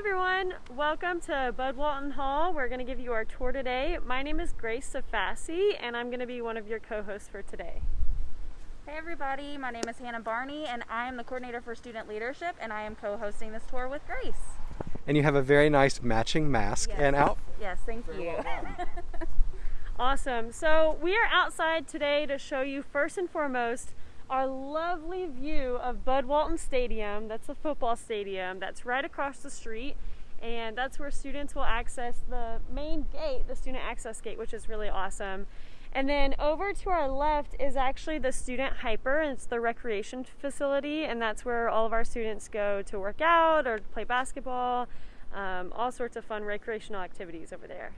everyone, welcome to Bud Walton Hall. We're going to give you our tour today. My name is Grace Safasi and I'm going to be one of your co-hosts for today. Hey everybody, my name is Hannah Barney and I am the coordinator for student leadership and I am co-hosting this tour with Grace. And you have a very nice matching mask Yes. and out. Yes, thank you. Awesome. So we are outside today to show you first and foremost our lovely view of Bud Walton Stadium. That's a football stadium that's right across the street. And that's where students will access the main gate, the student access gate, which is really awesome. And then over to our left is actually the student HPER, it's the recreation facility, and that's where all of our students go to work out or play basketball, um, all sorts of fun recreational activities over there.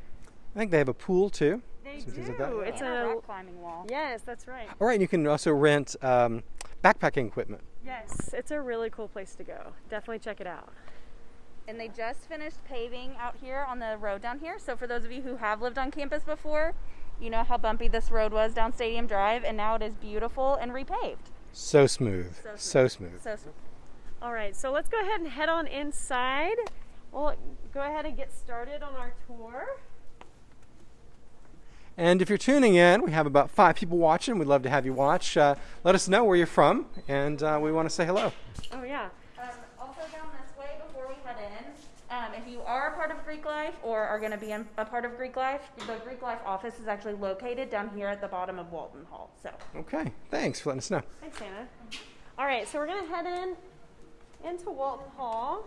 I think they have a pool too. They Some things like do. that. It's and a a rock climbing wall. yes, that's right. All right, and you can also rent um, backpacking equipment. Yes, it's a really cool place to go. Definitely check it out. And they just finished paving out here on the road down here. So for those of you who have lived on campus before, you know how bumpy this road was down Stadium Drive and now it is beautiful and repaved. So smooth. So smooth. So smooth. So All right, so let's go ahead and head on inside. We'll go ahead and get started on our tour. And if you're tuning in, we have about five people watching. We'd love to have you watch. Uh, let us know where you're from, and uh, we want to say hello. Oh yeah. Um, also down this way before we head in, um, if you are a part of Greek Life or are going to be in, a part of Greek Life, the Greek Life office is actually located down here at the bottom of Walton Hall. So Okay, thanks for letting us know. Thanks, Hannah. All right, so we're gonna head in into Walton Hall,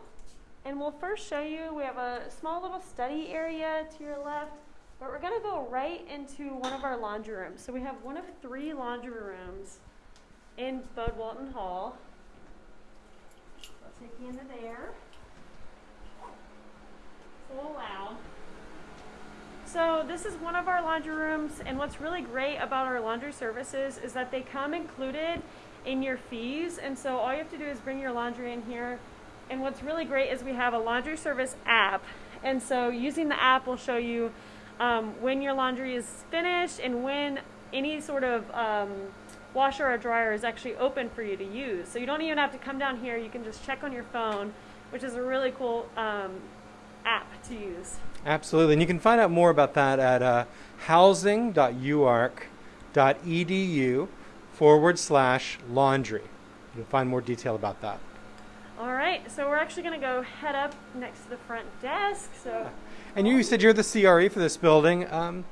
and we'll first show you. We have a small little study area to your left, but we're gonna go right into one of our laundry rooms. So we have one of three laundry rooms in Bud Walton Hall. I'll take you into there. Oh, Little loud. So this is one of our laundry rooms, and what's really great about our laundry services is that they come included in your fees, and so all you have to do is bring your laundry in here. And what's really great is we have a laundry service app, and so using the app will show you um, when your laundry is finished and when any sort of um, washer or dryer is actually open for you to use. So you don't even have to come down here; you can just check on your phone, which is a really cool um, app to use. Absolutely. And you can find out more about that at uh, housing.uark.edu forward slash laundry. You'll find more detail about that. All right, so we're actually going to go head up next to the front desk. So, And you said you're the CRE for this building. Um,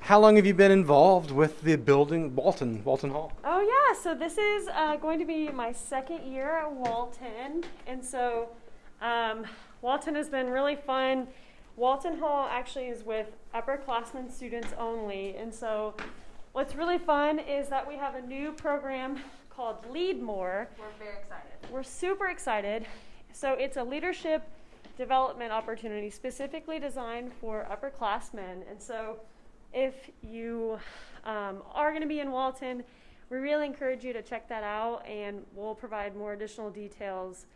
how long have you been involved with the building, Walton, Walton Hall? oh yeah, so this is uh, going to be my second year at Walton, and so um, Walton has been really fun. Walton Hall actually is with upperclassmen students only, and so what's really fun is that we have a new program called Lead More. we're very excited. We're super excited. So it's a leadership development opportunity specifically designed for upperclassmen. And so if you um, are going to be in Walton, we really encourage you to check that out, and we'll provide more additional details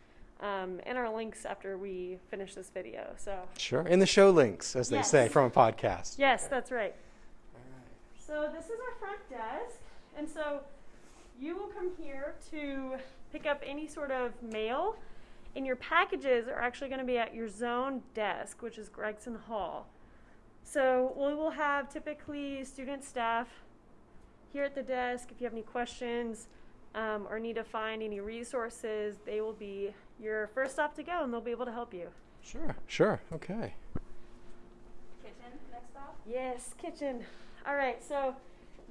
um, in our links after we finish this video. So Sure. In the show links, as they say, from a podcast. yes, that's right. So this is our front desk, and so you will come here to pick up any sort of mail, and your packages are actually going to be at your zone desk, which is Gregson Hall. So we will have typically student staff here at the desk. If you have any questions um, or need to find any resources, they will be your first stop to go, and they'll be able to help you. Sure. Sure. Okay. Kitchen next stop. Yes, kitchen. All right, so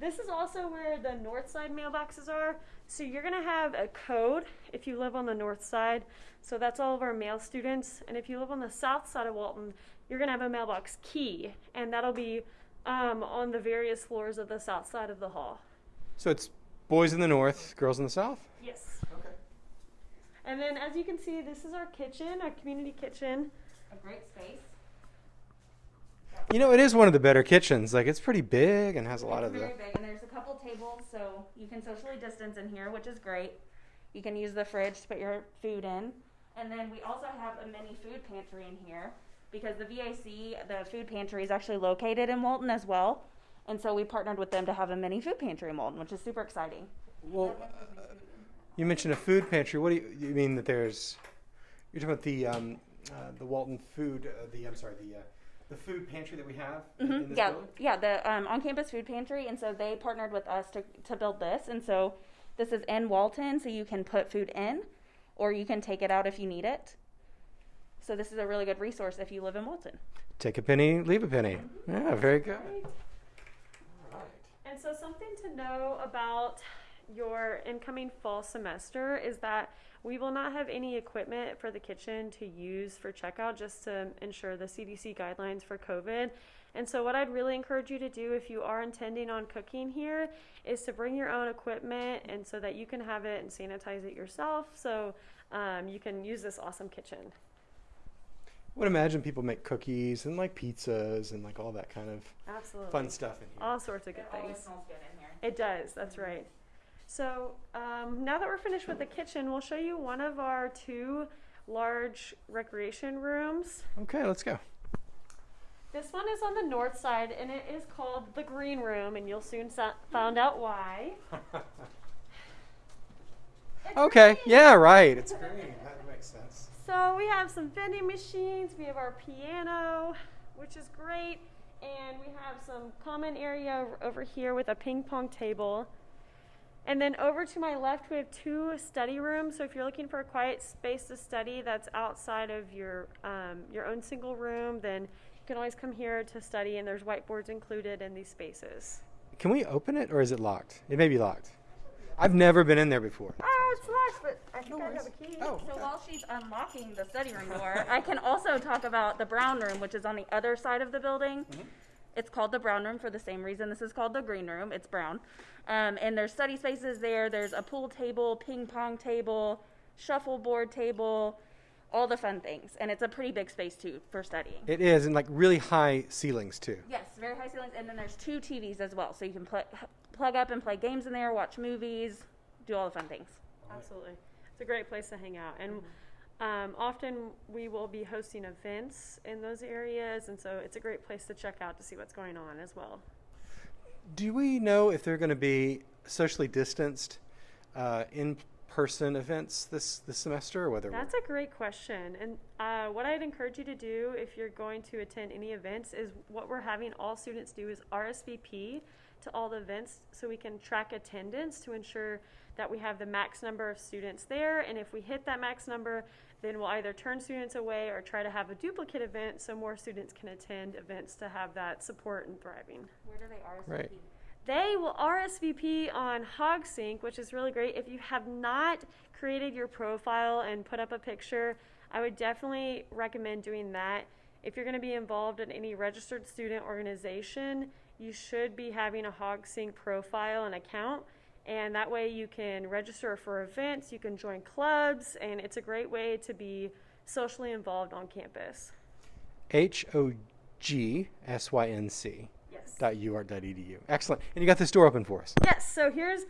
this is also where the north side mailboxes are. So you're going to have a code if you live on the north side. So that's all of our male students. And if you live on the south side of Walton, you're going to have a mailbox key, and that'll be um, on the various floors of the south side of the hall. So it's boys in the north, girls in the south? Yes. Okay. And then, as you can see, this is our kitchen, our community kitchen. A great space. You know, it is one of the better kitchens. Like, it's pretty big and has a lot it's of the. very big, and there's a couple tables, so you can socially distance in here, which is great. You can use the fridge to put your food in, and then we also have a mini food pantry in here because the VAC, the food pantry, is actually located in Walton as well, and so we partnered with them to have a mini food pantry in Walton, which is super exciting. Well, uh, you mentioned a food pantry. What do you, you mean that there's. You're talking about the um, uh, the Walton food, uh, the I'm sorry, the uh, the food pantry that we have in, in Mhm, this Yeah, building? yeah, the um, on-campus food pantry, and so they partnered with us to to build this, and so this is in Walton, so you can put food in, or you can take it out if you need it. So this is a really good resource if you live in Walton. Take a penny, leave a penny. Yeah, very good. Great. All right. And so, something to know about your incoming fall semester is that we will not have any equipment for the kitchen to use for checkout just to ensure the CDC guidelines for COVID. And so, what I'd really encourage you to do if you are intending on cooking here is to bring your own equipment and so that you can have it and sanitize it yourself so um, you can use this awesome kitchen. I would imagine people make cookies and like pizzas and like all that kind of Absolutely. fun stuff in here. All sorts of good things. smells good in here. It does, that's right. So um, now that we're finished with the kitchen, we'll show you one of our two large recreation rooms. Okay, let's go. This one is on the north side and it is called the green room, and you'll soon sa- find out why. Okay, green. yeah, right. It's green. That makes sense. So we have some vending machines, we have our piano, which is great, and we have some common area over- over here with a ping pong table. And then over to my left, we have two study rooms. So if you're looking for a quiet space to study that's outside of your um, your own single room, then you can always come here to study. And there's whiteboards included in these spaces. Can we open it or is it locked? It may be locked. I've never been in there before. Oh, it's locked, but I think No I have a key. Oh, So okay. while she's unlocking the study room door, I can also talk about the brown room, which is on the other side of the building. It's called the brown room for the same reason this is called the green room. It's brown. Um, and there's study spaces there. There's a pool table, ping pong table, shuffleboard table, all the fun things. And it's a pretty big space too for studying. It is, and like really high ceilings too. Yes, very high ceilings. And then there's two TVs as well. So you can pl- plug up and play games in there, watch movies, do all the fun things. Absolutely. It's a great place to hang out. And um, often we will be hosting events in those areas, and so it's a great place to check out to see what's going on as well. Do we know if they're going to be socially distanced uh, in-person events this this semester, or whether That's a great question. And uh, what I'd encourage you to do if you're going to attend any events is what we're having all students do is RSVP to all the events so we can track attendance to ensure that we have the max number of students there. And if we hit that max number, then we'll either turn students away or try to have a duplicate event so more students can attend events to have that support and thriving. Where do they RSVP? Right. They will RSVP on HogSync, which is really great. If you have not created your profile and put up a picture, I would definitely recommend doing that. If you're going to be involved in any registered student organization, you should be having a HogSync profile and account. And that way you can register for events, you can join clubs, and it's a great way to be socially involved on campus. H O G S Y N C Yes. dot uark dot edu. Excellent. And you got this door open for us. Yes, so here's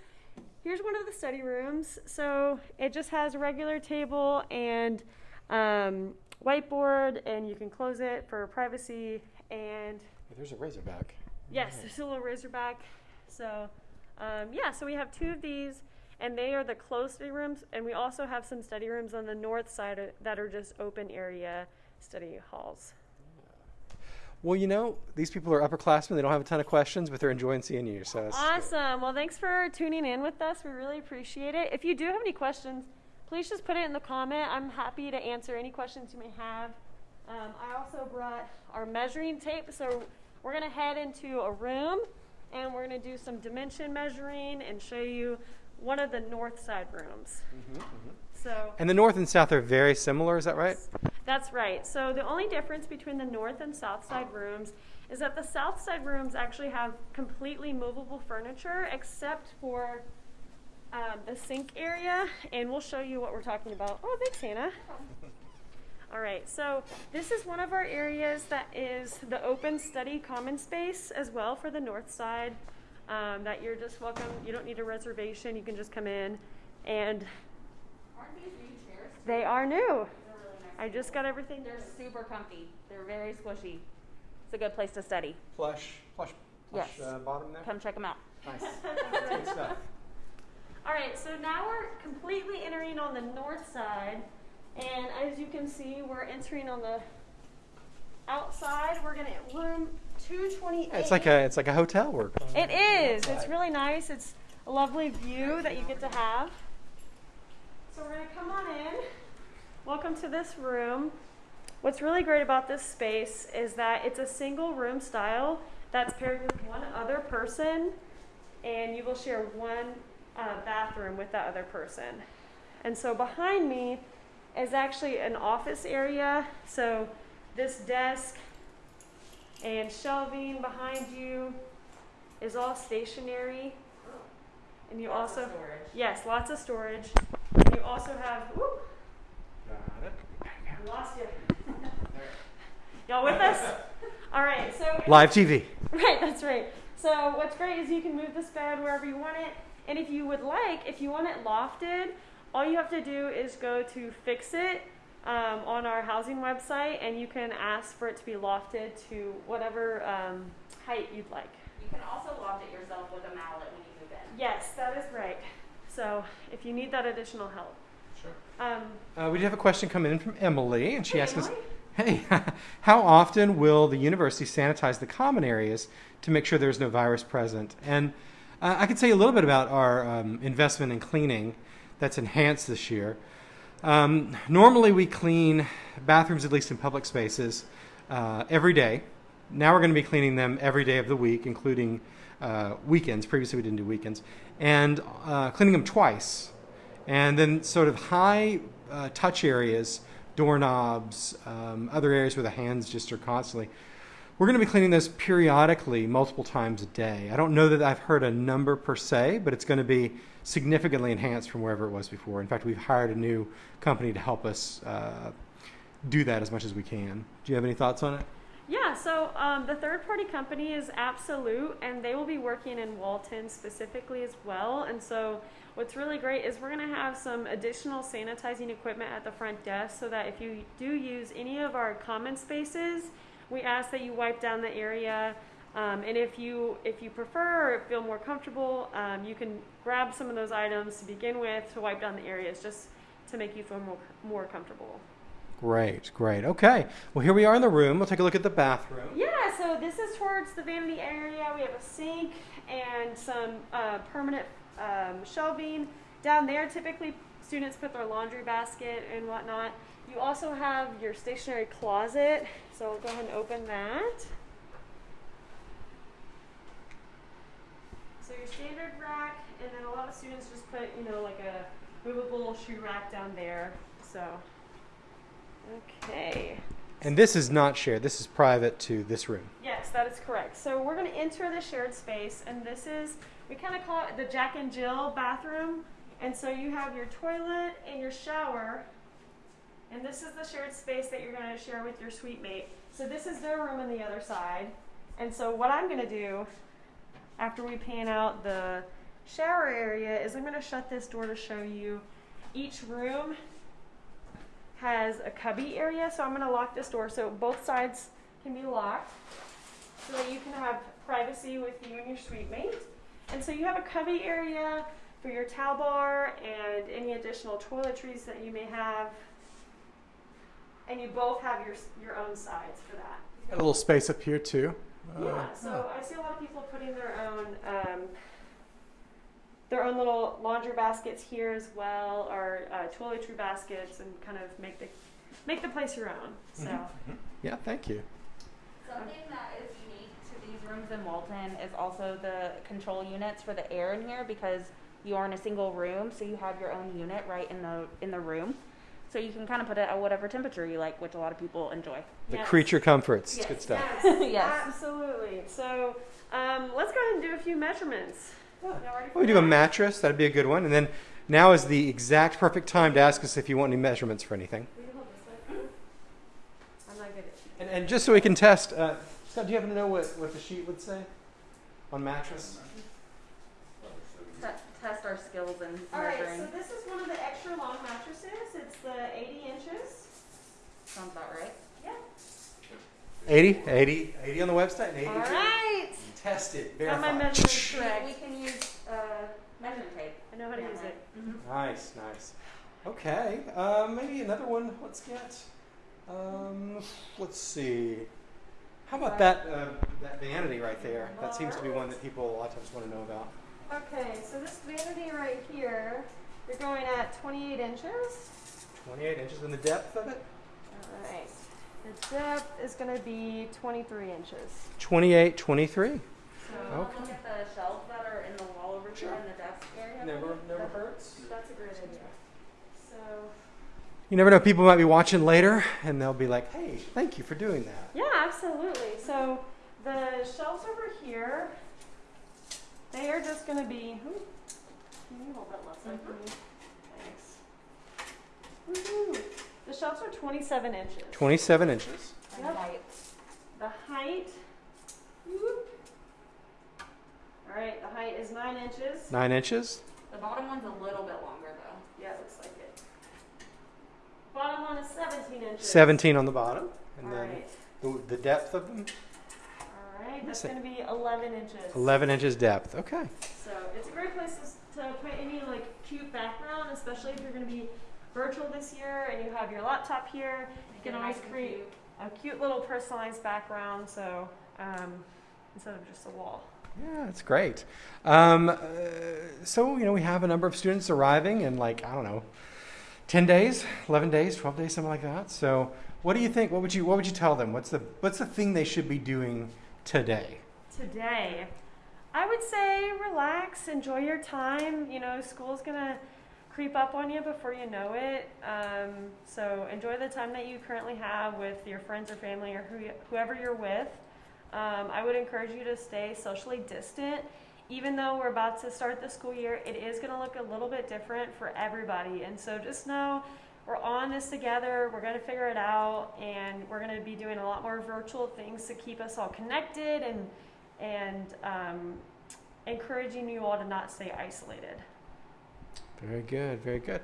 here's one of the study rooms. So it just has a regular table and um, whiteboard, and you can close it for privacy. And There's a razorback. Yes, there's a little razorback. So um, yeah, so we have two of these, and they are the closed study rooms, and we also have some study rooms on the north side of- that are just open area study halls. Well, you know, these people are upperclassmen. They don't have a ton of questions, but they're enjoying seeing you. So Awesome. Well, thanks for tuning in with us. We really appreciate it. If you do have any questions, please just put it in the comment. I'm happy to answer any questions you may have. Um, I also brought our measuring tape, so we're going to head into a room and we're going to do some dimension measuring and show you one of the north side rooms. So And the north and south are very similar. Is that right? that's right. So the only difference between the north and south side rooms is that the south side rooms actually have completely movable furniture except for um, the sink area, and we'll show you what we're talking about. Oh, thanks, Hannah. All right, so this is one of our areas that is the open study common space as well for the north side. Um, that you're just welcome. You don't need a reservation. You can just come in, and Aren't these new chairs? they are new. They're really nice. I just got everything. They're super comfy. They're very squishy. It's a good place to study. Plush, plush, plush, Yes. uh, bottom there. Come check them out. Nice. Good stuff. All right, so now we're completely entering on the north side, And as you can see, we're entering on the outside. We're gonna room 228. It's like a it's like a hotel work. It is. It's really nice. It's a lovely view that you get to have. So we're gonna come on in. Welcome to this room. What's really great about this space is that it's a single room style that's paired with one other person, and you will share one uh, bathroom with that other person. And so behind me is actually an office area. So this desk and shelving behind you is all stationary. And you Lots of also, storage. yes, lots of storage. And you also have, whoop, Got it. we lost you. Y'all with us? All right, so Live TV. Right, that's right. So what's great is you can move this bed wherever you want it. And if you would like, if you want it lofted, all you have to do is go to fix it um, on our housing website and you can ask for it to be lofted to whatever um, height you'd like. You can also loft it yourself with a mallet when you move in. Yes, that is right. So if you need that additional help. Sure. Um, Uh, we did have a question come in from Emily, and she hey, asked us, "Hey, how often will the university sanitize the common areas to make sure there's no virus present?" And uh, I can tell you a little bit about our um, investment in cleaning that's enhanced this year. Um, normally, we clean bathrooms, at least in public spaces, uh, every day. Now we're going to be cleaning them every day of the week, including uh, weekends. Previously, we didn't do weekends, and uh, cleaning them twice. And then, sort of high uh, touch areas, doorknobs, um, other areas where the hands just are constantly. We're going to be cleaning those periodically, multiple times a day. I don't know that I've heard a number per se, but it's going to be significantly enhanced from wherever it was before. In fact, we've hired a new company to help us uh, do that as much as we can. Do you have any thoughts on it? Yeah, so um, the third party company is Absolute, and they will be working in Walton specifically as well. And so, what's really great is we're going to have some additional sanitizing equipment at the front desk so that if you do use any of our common spaces, we ask that you wipe down the area. Um, and if you if you prefer or feel more comfortable, um, you can grab some of those items to begin with to wipe down the areas just to make you feel more more comfortable. Great, great. Okay. Well, here we are in the room. We'll take a look at the bathroom. Yeah, so this is towards the vanity area. We have a sink and some uh, permanent um, shelving. Down there, typically students put their laundry basket and whatnot. You also have your stationary closet. So we'll go ahead and open that. So your standard rack, and then a lot of students just put, you know, like a movable shoe rack down there. So, okay. And this is not shared. This is private to this room. Yes, that is correct. So we're going to enter the shared space, and this is, we kind of call it the Jack and Jill bathroom. And so you have your toilet and your shower, and this is the shared space that you're going to share with your suite mate. So this is their room on the other side. And so what I'm going to do after we pan out the shower area is I'm going to shut this door to show you each room has a cubby area, so I'm going to lock this door so both sides can be locked so that you can have privacy with you and your suite mate. And so you have a cubby area for your towel bar and any additional toiletries that you may have. And you both have your your own sides for that. A little space up here too. Uh, Yeah, so I see a lot of people putting their own um, their own little laundry baskets here as well, or uh, toiletry baskets, and kind of make the make the place your own. So Yeah, thank you. Something that is unique to these rooms in Walton is also the control units for the air in here because you are in a single room, so you have your own unit right in the in the room. So you can kind of put it at whatever temperature you like, which a lot of people enjoy. The Yes. creature comforts. It's good stuff. yes, Yes. absolutely. So um, let's go ahead and do a few measurements. Y'all ready for We do a mattress. That'd be a good one. And then now is the exact perfect time to ask us if you want any measurements for anything. Will you hold this way? I'm not good at And, and just so we can test, uh, Scott, do you happen to know what, what the sheet would say on mattress? Te- test our skills in All right, measuring. so this is one of the extra long mattresses. It's the 80 inches. Sounds about right. Yeah. 80? 80, 80 on the website and 80 All right. Test it. Got my measurements correct. we can use uh, measuring tape. I know how to use it. Mm-hmm. Nice, nice. Okay, um, maybe another one. Let's get. Um, let's see. How about that uh, that vanity right there? That seems to be one that people a lot of times want to know about. Okay, so this vanity right here, you're going at 28 inches. 28 inches in the depth of it. All right. The depth is going to be 23 inches. 28, 23. So Okay. look at the shelves that are in the wall over Sure. here in the desk area. Never, never hurts. That's a great idea. So, You never know. People might be watching later, and they'll be like, "Hey, thank you for doing that." yeah, absolutely. So the shelves over here, they are just going to be. Ooh, can you hold that left side for me? Thanks. Woohoo! The shelves are 27 inches. 27 inches. And Yep. height. The height. whoop. All right, the height is nine inches. Nine inches. The bottom one's a little bit longer though. Yeah, it looks like it. Bottom one is 17 inches. 17 on the bottom, and All then right. the, the depth of them, All right, that's going to be 11 inches. 11 inches depth. Okay. So it's a great place to, to put any like cute background, especially if you're going to be virtual this year and you have your laptop here. You can always create a cute little personalized background. So um, instead of just a wall. Yeah, it's great. Um, uh, so, you know, we have a number of students arriving in like, I don't know, 10 days, 11 days, 12 days, something like that. So, what do you think? What would you what would you tell them? What's the what's the thing they should be doing today? today i would say relax enjoy your time you know school's gonna creep up on you before you know it um, so enjoy the time that you currently have with your friends or family or who, whoever you're with um, i would encourage you to stay socially distant even though we're about to start the school year it is going to look a little bit different for everybody and so just know we're on this together. We're going to figure it out, and we're going to be doing a lot more virtual things to keep us all connected and and um, encouraging you all to not stay isolated. Very good, very good.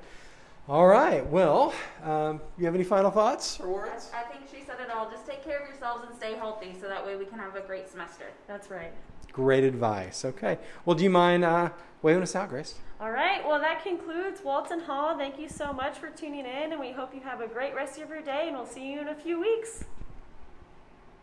All right. Well, um, you have any final thoughts or I. I think she said it all. Just take care of yourselves and stay healthy so that way we can have a great semester. That's right. Great advice. Okay. Well, do you mind uh, waving us out, Grace? All right. Well, that concludes Walton Hall. Thank you so much for tuning in, and we hope you have a great rest of your day, and we'll see you in a few weeks.